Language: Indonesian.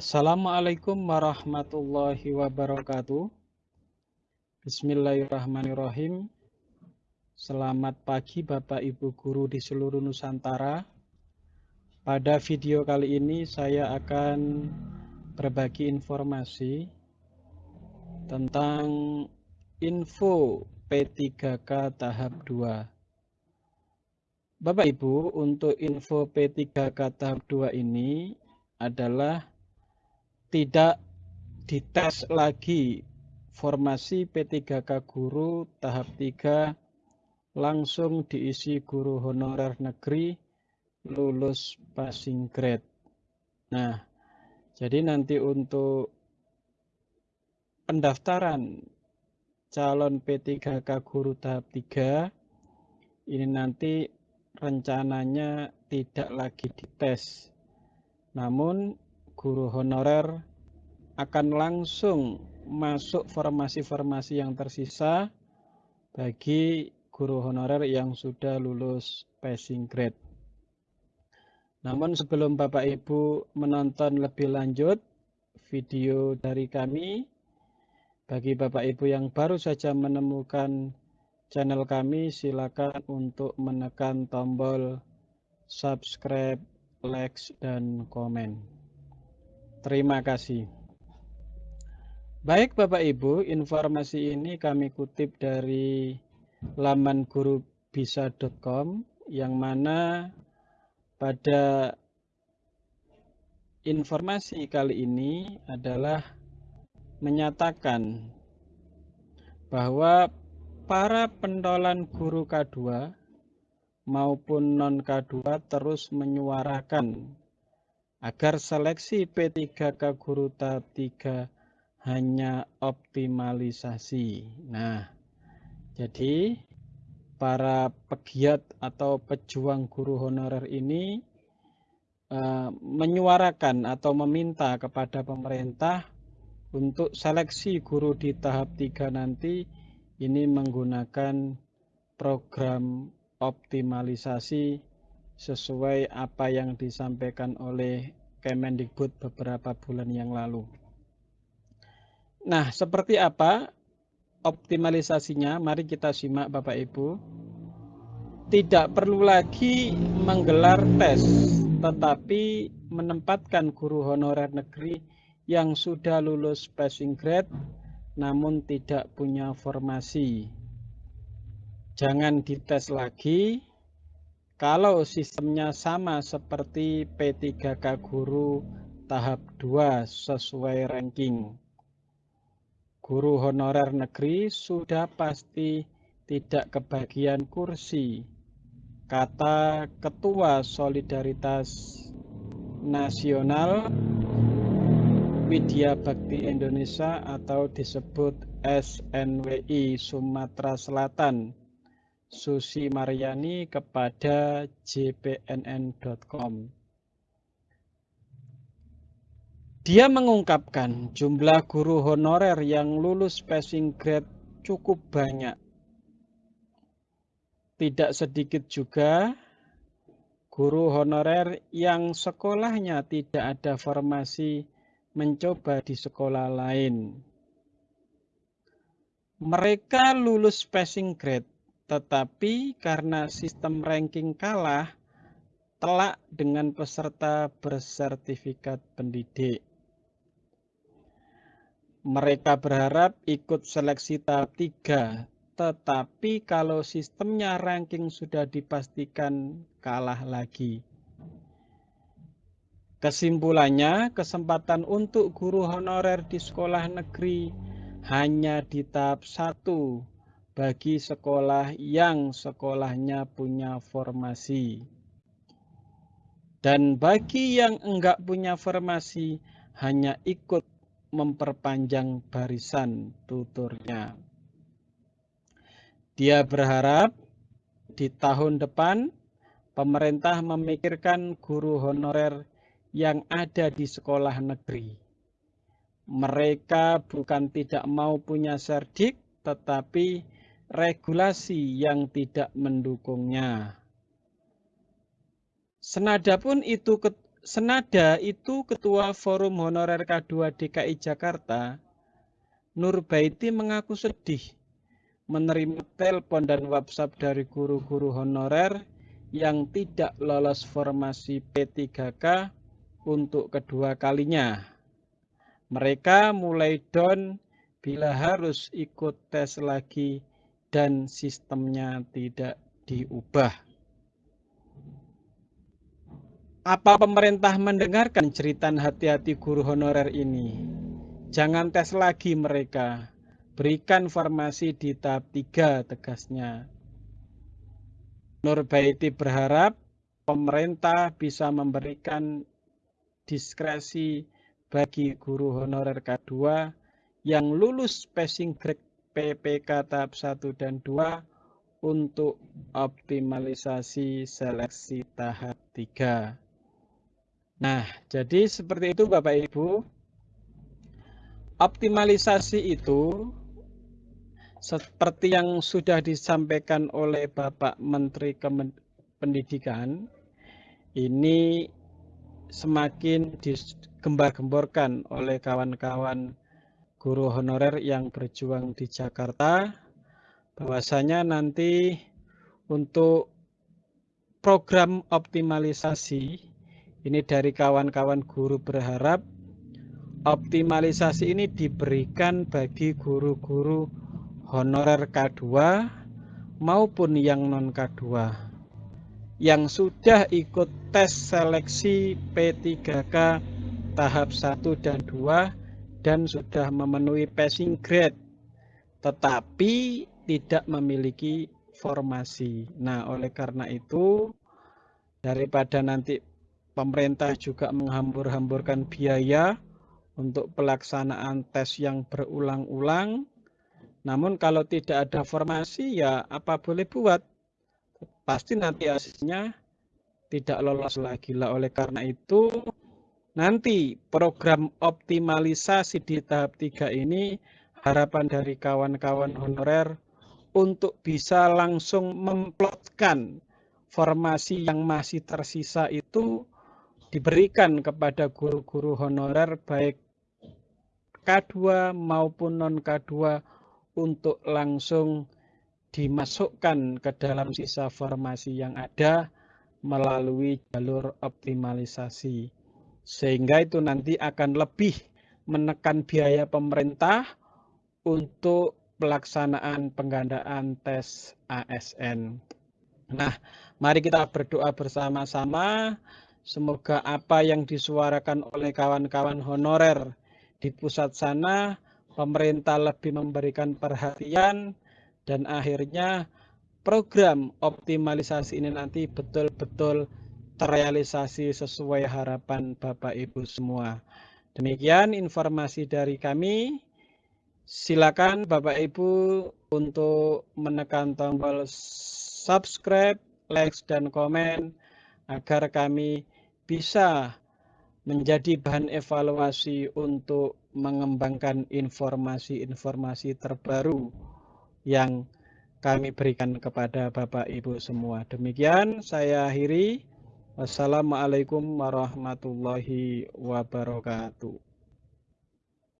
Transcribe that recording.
Assalamualaikum warahmatullahi wabarakatuh. Bismillahirrahmanirrahim. Selamat pagi Bapak Ibu guru di seluruh Nusantara. Pada video kali ini saya akan berbagi informasi tentang info P3K tahap 2. Bapak Ibu, untuk info P3K tahap 2 ini adalah tidak dites lagi formasi P3K guru tahap 3 langsung diisi guru honorer negeri lulus passing grade. Nah, jadi nanti untuk pendaftaran calon P3K guru tahap 3 ini nanti rencananya tidak lagi dites. Namun guru honorer akan langsung masuk formasi-formasi yang tersisa bagi guru honorer yang sudah lulus passing grade. Namun sebelum Bapak Ibu menonton lebih lanjut video dari kami, bagi Bapak Ibu yang baru saja menemukan channel kami, silakan untuk menekan tombol subscribe, like, dan komen. Terima kasih. Baik Bapak Ibu, informasi ini kami kutip dari laman gurubisa.com yang mana pada informasi kali ini adalah menyatakan bahwa para pentolan guru K2 maupun non K2 terus menyuarakan agar seleksi P3K guru tahap 3 hanya optimalisasi. Nah, jadi para pegiat atau pejuang guru honorer ini uh, menyuarakan atau meminta kepada pemerintah untuk seleksi guru di tahap 3 nanti ini menggunakan program optimalisasi sesuai apa yang disampaikan oleh Kemendikbud beberapa bulan yang lalu. Nah, seperti apa optimalisasinya? Mari kita simak Bapak Ibu. Tidak perlu lagi menggelar tes, tetapi menempatkan guru honorer negeri yang sudah lulus passing grade namun tidak punya formasi. Jangan dites lagi, kalau sistemnya sama seperti P3K Guru tahap 2 sesuai ranking, guru honorer negeri sudah pasti tidak kebagian kursi. Kata Ketua Solidaritas Nasional Widya Bakti Indonesia atau disebut SNWI Sumatera Selatan Susi Maryani kepada jpnn.com. Dia mengungkapkan jumlah guru honorer yang lulus passing grade cukup banyak. Tidak sedikit juga guru honorer yang sekolahnya tidak ada formasi mencoba di sekolah lain. Mereka lulus passing grade tetapi karena sistem ranking kalah, telak dengan peserta bersertifikat pendidik. Mereka berharap ikut seleksi tahap 3, tetapi kalau sistemnya ranking sudah dipastikan kalah lagi. Kesimpulannya, kesempatan untuk guru honorer di sekolah negeri hanya di tahap 1 bagi sekolah yang sekolahnya punya formasi. Dan bagi yang enggak punya formasi, hanya ikut memperpanjang barisan tuturnya. Dia berharap di tahun depan pemerintah memikirkan guru honorer yang ada di sekolah negeri. Mereka bukan tidak mau punya serdik, tetapi regulasi yang tidak mendukungnya. Senada pun itu senada itu Ketua Forum Honorer K2 DKI Jakarta, Nur Baiti mengaku sedih menerima telepon dan WhatsApp dari guru-guru honorer yang tidak lolos formasi P3K untuk kedua kalinya. Mereka mulai down bila harus ikut tes lagi dan sistemnya tidak diubah. Apa pemerintah mendengarkan cerita hati-hati guru honorer ini? Jangan tes lagi mereka. Berikan formasi di tahap 3 tegasnya. Nur Baiti berharap pemerintah bisa memberikan diskresi bagi guru honorer K2 yang lulus passing grade PPK tahap 1 dan 2 untuk optimalisasi seleksi tahap 3. Nah, jadi seperti itu Bapak Ibu. Optimalisasi itu seperti yang sudah disampaikan oleh Bapak Menteri Pendidikan, ini semakin digembar-gemborkan oleh kawan-kawan guru honorer yang berjuang di Jakarta, bahwasanya nanti untuk program optimalisasi, ini dari kawan-kawan guru berharap optimalisasi ini diberikan bagi guru-guru honorer K2 maupun yang non K2 yang sudah ikut tes seleksi P3K tahap 1 dan 2 dan sudah memenuhi passing grade tetapi tidak memiliki formasi. Nah, oleh karena itu daripada nanti pemerintah juga menghambur-hamburkan biaya untuk pelaksanaan tes yang berulang-ulang. Namun kalau tidak ada formasi ya apa boleh buat. Pasti nanti hasilnya tidak lolos lagi lah. Oleh karena itu nanti program optimalisasi di tahap 3 ini harapan dari kawan-kawan honorer untuk bisa langsung memplotkan formasi yang masih tersisa itu diberikan kepada guru-guru honorer baik K2 maupun non K2 untuk langsung dimasukkan ke dalam sisa formasi yang ada melalui jalur optimalisasi. Sehingga itu nanti akan lebih menekan biaya pemerintah untuk pelaksanaan penggandaan tes ASN. Nah, mari kita berdoa bersama-sama. Semoga apa yang disuarakan oleh kawan-kawan honorer di pusat sana pemerintah lebih memberikan perhatian dan akhirnya program optimalisasi ini nanti betul-betul terrealisasi sesuai harapan Bapak Ibu semua. Demikian informasi dari kami. Silakan Bapak Ibu untuk menekan tombol subscribe, like, dan komen agar kami bisa menjadi bahan evaluasi untuk mengembangkan informasi-informasi terbaru yang kami berikan kepada Bapak Ibu semua. Demikian saya akhiri. Wassalamualaikum warahmatullahi wabarakatuh.